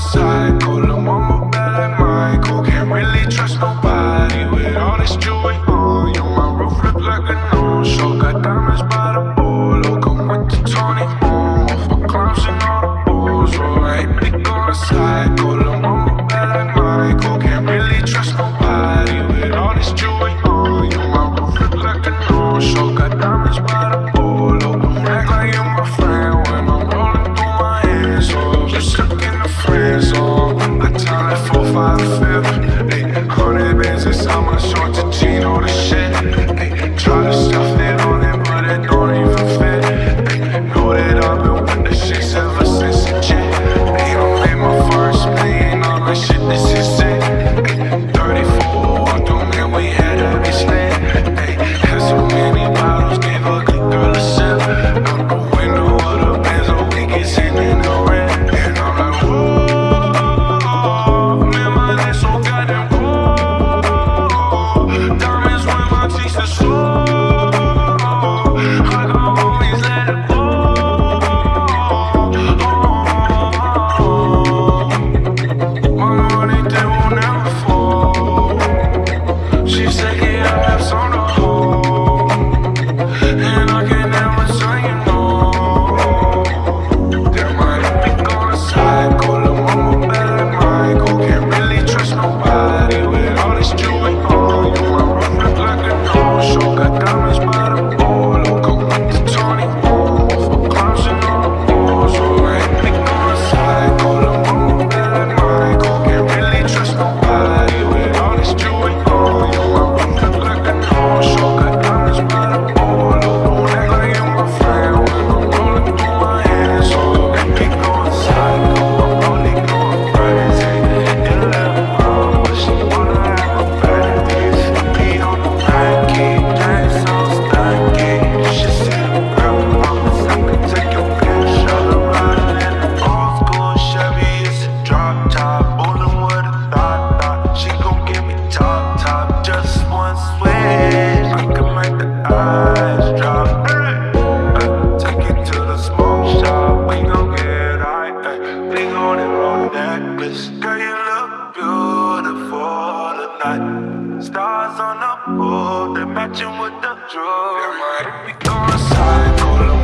psycho Lil' mama bad like Michael. Can't really trust nobody With all this jewelry on. You My roof look like a Rothko Got diamonds by the polo. Come with the Tony Momo For clowns and all the bulls. Oh, I ain't big on a psycho. four, five, fifth. Ayy, hundred bands inside my short to Gino, the shit. Ayy, try to stuff. Stars on the pole, they matching with the drug. It We going psycho.